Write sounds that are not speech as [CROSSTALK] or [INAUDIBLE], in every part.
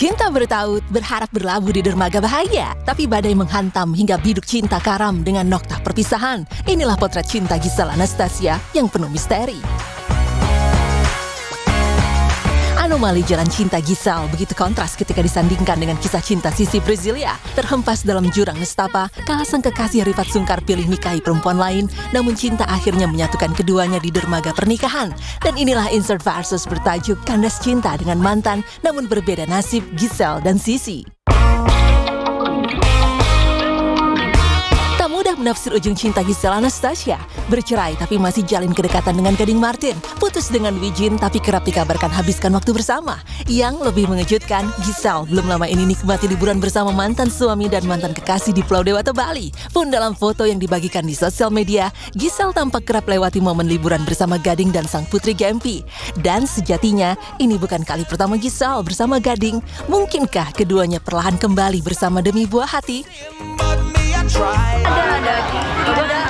Cinta bertaut, berharap berlabuh di dermaga bahagia. Tapi badai menghantam hingga biduk cinta karam dengan noktah perpisahan. Inilah potret cinta Gisel Anastasia yang penuh misteri. Anomali jalan cinta Gisel begitu kontras ketika disandingkan dengan kisah cinta Sisi Brasilia. Terhempas dalam jurang nestapa, kalah sang kekasih Rifat Sungkar pilih nikahi perempuan lain, namun cinta akhirnya menyatukan keduanya di dermaga pernikahan. Dan inilah insert versus bertajuk Kandas Cinta dengan mantan, namun berbeda nasib Gisel dan Sisi. Menafsir ujung cinta Gisel Anastasia. Bercerai tapi masih jalin kedekatan dengan Gading Martin. Putus dengan Wijin tapi kerap dikabarkan habiskan waktu bersama. Yang lebih mengejutkan, Gisel belum lama ini nikmati liburan bersama mantan suami dan mantan kekasih di Pulau Dewata Bali. Pun dalam foto yang dibagikan di sosial media, Gisel tampak kerap lewati momen liburan bersama Gading dan sang putri Gempi. Dan sejatinya, ini bukan kali pertama Gisel bersama Gading. Mungkinkah keduanya perlahan kembali bersama demi buah hati? Ada ada. Ada.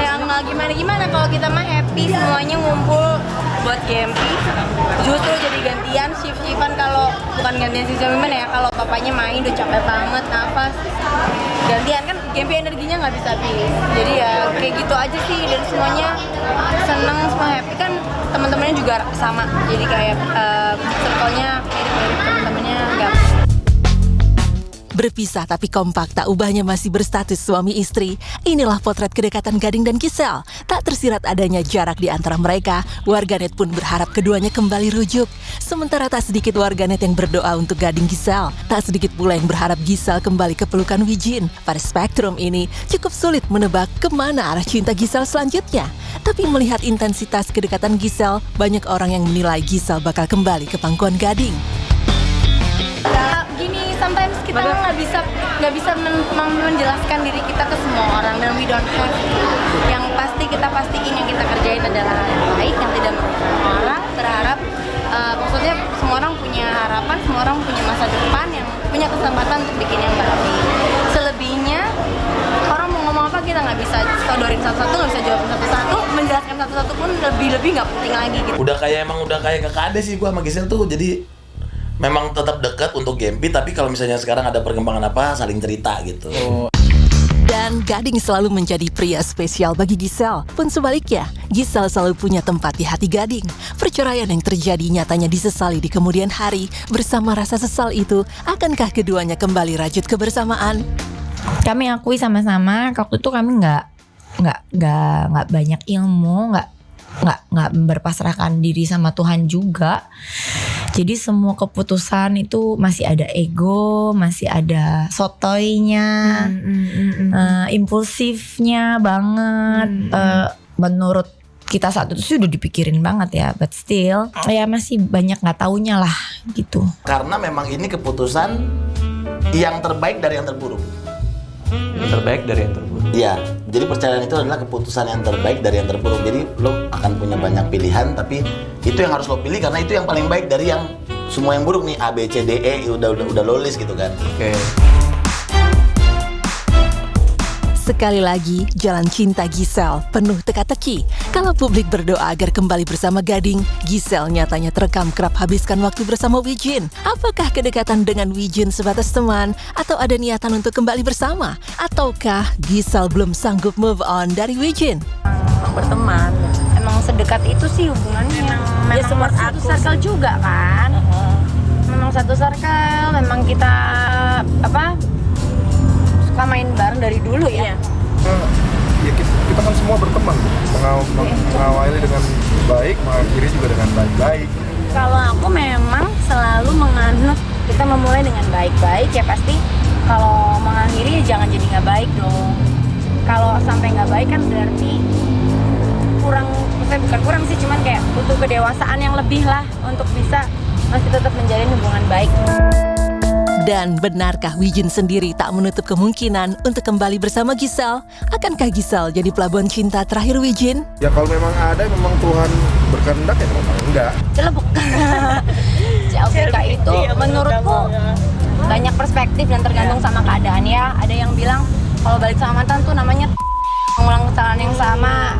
Yang nggak gimana gimana? Kalau kita mah happy semuanya ngumpul buat GMP justru jadi gantian shift shiftan kalau bukan gantian shift shiftan ya? Kalau papanya main udah capek banget nafas. Gantian kan GMP energinya nggak bisa habis. Jadi ya kayak gitu aja sih. Dan semuanya seneng semua happy. Kan teman-temannya juga sama. Jadi kayak uh, circle-nya mirip-mirip teman-temannya nggak Berpisah tapi kompak tak ubahnya masih berstatus suami istri. Inilah potret kedekatan Gading dan Gisel. Tak tersirat adanya jarak di antara mereka, warganet pun berharap keduanya kembali rujuk. Sementara tak sedikit warganet yang berdoa untuk Gading Gisel. Tak sedikit pula yang berharap Gisel kembali ke pelukan Wijin. Pada spektrum ini, cukup sulit menebak ke mana arah cinta Gisel selanjutnya. Tapi melihat intensitas kedekatan Gisel, banyak orang yang menilai Gisel bakal kembali ke pangkuan Gading sometimes kita nggak bisa nggak bisa men menjelaskan diri kita ke semua orang dan we don't have yang pasti kita pastiin yang kita kerjain adalah yang baik yang tidak merugikan orang berharap uh, maksudnya semua orang punya harapan semua orang punya masa depan yang punya kesempatan untuk bikin yang baik. Selebihnya orang mau ngomong apa kita nggak bisa sodorin satu-satu nggak bisa jawab satu-satu menjelaskan satu-satu pun lebih-lebih nggak penting lagi gitu. Udah kayak emang udah kayak kakak ade sih gua sama Gisel tuh. Jadi memang tetap dekat untuk Gempi tapi kalau misalnya sekarang ada perkembangan apa saling cerita gitu. Oh. Dan Gading selalu menjadi pria spesial bagi Gisel. Pun sebaliknya, Gisel selalu punya tempat di hati Gading. Perceraian yang terjadi nyatanya disesali di kemudian hari. Bersama rasa sesal itu, akankah keduanya kembali rajut kebersamaan? Kami akui sama-sama, waktu itu kami nggak nggak nggak nggak banyak ilmu, nggak nggak nggak berpasrahkan diri sama Tuhan juga jadi semua keputusan itu masih ada ego masih ada sotoynya hmm, hmm, hmm, hmm. Uh, impulsifnya banget hmm. uh, menurut kita saat itu sih udah dipikirin banget ya but still ya masih banyak nggak taunya lah gitu karena memang ini keputusan yang terbaik dari yang terburuk yang terbaik dari yang terburuk. Iya jadi percayaan itu adalah keputusan yang terbaik dari yang terburuk. Jadi lo akan punya banyak pilihan tapi itu yang harus lo pilih karena itu yang paling baik dari yang semua yang buruk nih. A B C D E udah udah udah lo list gitu kan. Oke. okay. Sekali lagi, jalan cinta Gisel penuh teka-teki. Kalau publik berdoa agar kembali bersama Gading, Gisel nyatanya terekam kerap habiskan waktu bersama Wijin. Apakah kedekatan dengan Wijin sebatas teman? Atau ada niatan untuk kembali bersama? Ataukah Gisel belum sanggup move on dari Wijin? Berteman. Emang sedekat itu sih hubungannya. Memang, ya, memang satu circle juga kan. Memang satu circle, memang kita apa suka main bareng dari dulu ya. Uh, ya kita, kita kan semua berteman, Mengaw, iya. mengawali dengan baik, mengakhiri juga dengan baik-baik. Kalau aku memang selalu menganut kita memulai dengan baik-baik ya pasti kalau mengakhiri ya jangan jadi nggak baik dong. Kalau sampai nggak baik kan berarti kurang, saya bukan kurang sih, cuman kayak butuh kedewasaan yang lebih lah untuk bisa masih tetap menjalin hubungan baik. Dan benarkah Wijin sendiri tak menutup kemungkinan untuk kembali bersama Gisel? Akankah Gisel jadi pelabuhan cinta terakhir Wijin? Ya kalau memang ada, memang Tuhan berkehendak ya memang enggak. Celebuk. [LAUGHS] CLBK itu iya, menurutku banyak perspektif dan tergantung sama keadaan ya. Ada yang bilang kalau balik sama mantan tuh namanya [LAUGHS] mengulang kesalahan yang sama.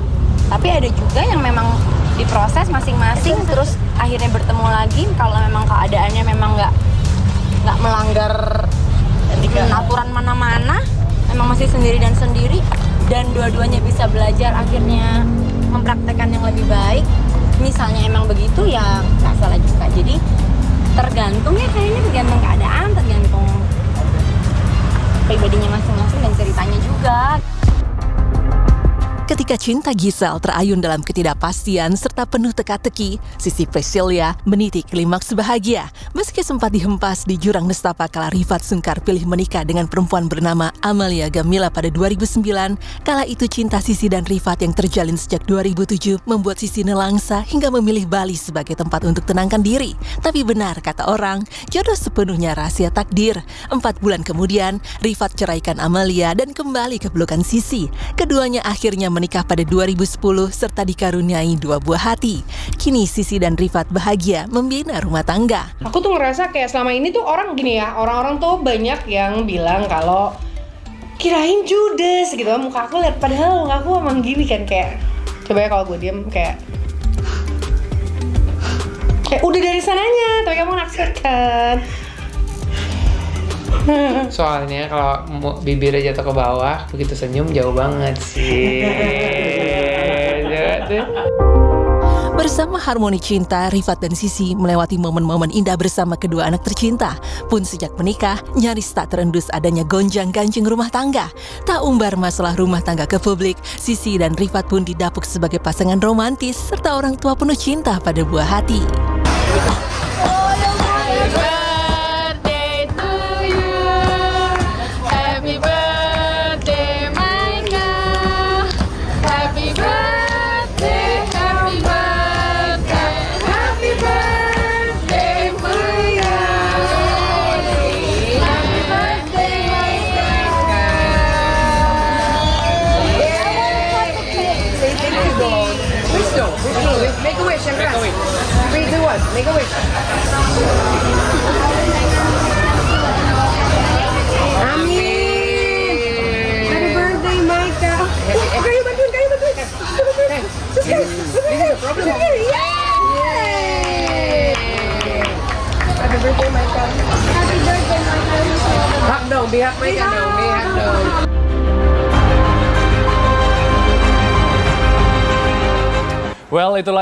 Tapi ada juga yang memang diproses masing-masing terus akhirnya bertemu lagi kalau memang keadaannya memang nggak nggak melanggar aturan mana-mana emang masih sendiri dan sendiri dan dua-duanya bisa belajar akhirnya mempraktekkan yang lebih baik. Misalnya emang begitu ya nggak salah juga. Jadi tergantung ya kayaknya tergantung keadaan tergantung pribadinya masing-masing dan ceritanya juga Ketika cinta Gisel terayun dalam ketidakpastian serta penuh teka-teki, Sisi Priscilia meniti klimaks bahagia. Meski sempat dihempas di jurang nestapa kala Rifat Sungkar pilih menikah dengan perempuan bernama Amalia Gamila pada 2009, kala itu cinta Sisi dan Rifat yang terjalin sejak 2007 membuat Sisi nelangsa hingga memilih Bali sebagai tempat untuk tenangkan diri. Tapi benar kata orang, jodoh sepenuhnya rahasia takdir. Empat bulan kemudian, Rifat ceraikan Amalia dan kembali ke pelukan Sisi. Keduanya akhirnya menikah pada 2010 serta dikaruniai dua buah hati. Kini Sisi dan Rifat bahagia membina rumah tangga. Aku tuh ngerasa kayak selama ini tuh orang gini ya, orang-orang tuh banyak yang bilang kalau kirain judes gitu muka aku lihat padahal muka aku emang gini kan kayak coba ya kalau gue diem kayak kayak udah dari sananya tapi kamu naksir kan [LAUGHS] Soalnya kalau bibirnya jatuh ke bawah, begitu senyum jauh banget sih. Tuh. Bersama harmoni cinta, Rifat dan Sisi melewati momen-momen indah bersama kedua anak tercinta. Pun sejak menikah, nyaris tak terendus adanya gonjang-ganjing rumah tangga. Tak umbar masalah rumah tangga ke publik, Sisi dan Rifat pun didapuk sebagai pasangan romantis serta orang tua penuh cinta pada buah hati. on, make a wish. Happy birthday, Happy birthday, Happy birthday, Well, itulah